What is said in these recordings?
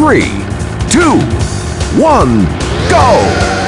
three, two, one, go!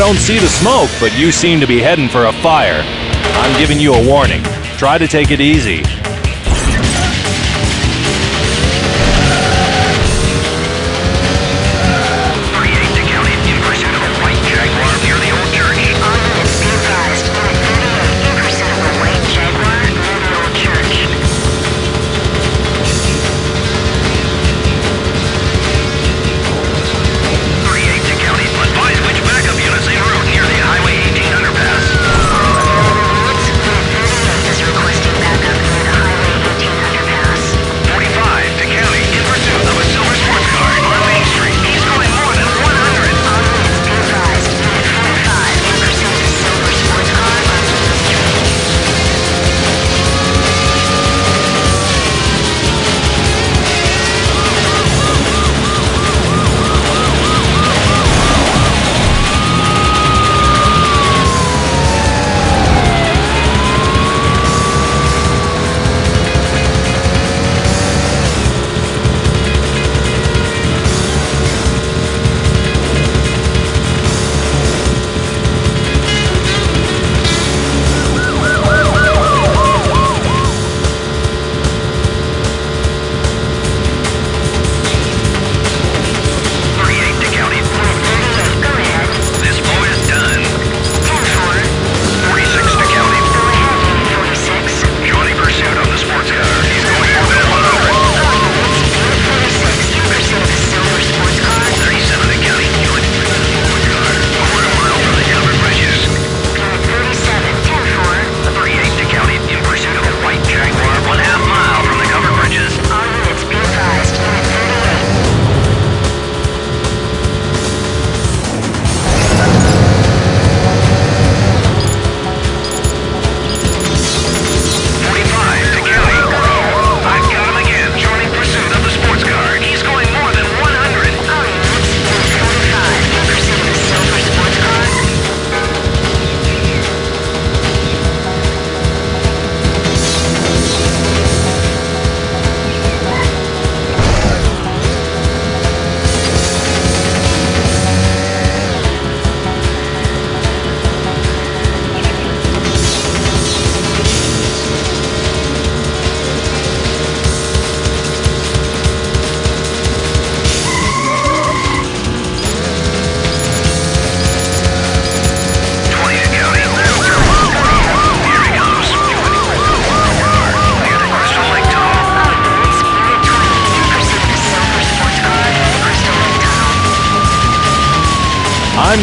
Don't see the smoke, but you seem to be heading for a fire. I'm giving you a warning. Try to take it easy.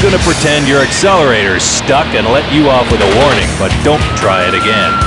I'm gonna pretend your accelerator's stuck and let you off with a warning, but don't try it again.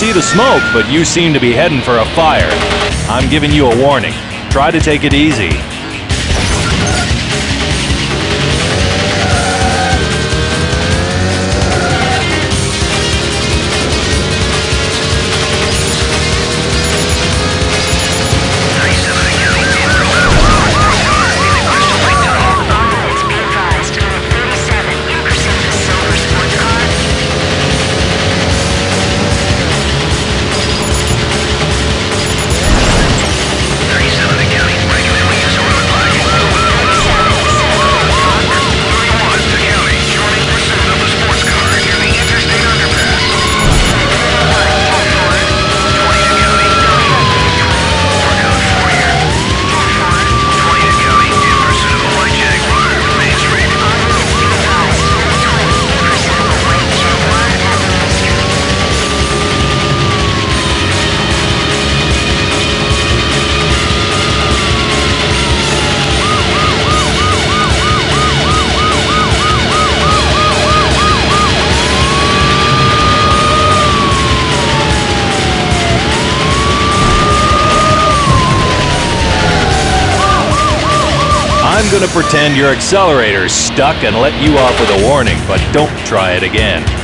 See the smoke, but you seem to be heading for a fire. I'm giving you a warning. Try to take it easy. I'm gonna pretend your accelerator's stuck and let you off with a warning, but don't try it again.